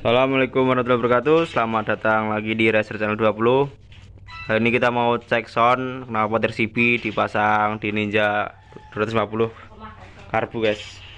Assalamualaikum warahmatullahi wabarakatuh. Selamat datang lagi di Racer Channel 20 Hari ini kita mau cek sound Kenapa RCB dipasang di Ninja 250 Karbu guys.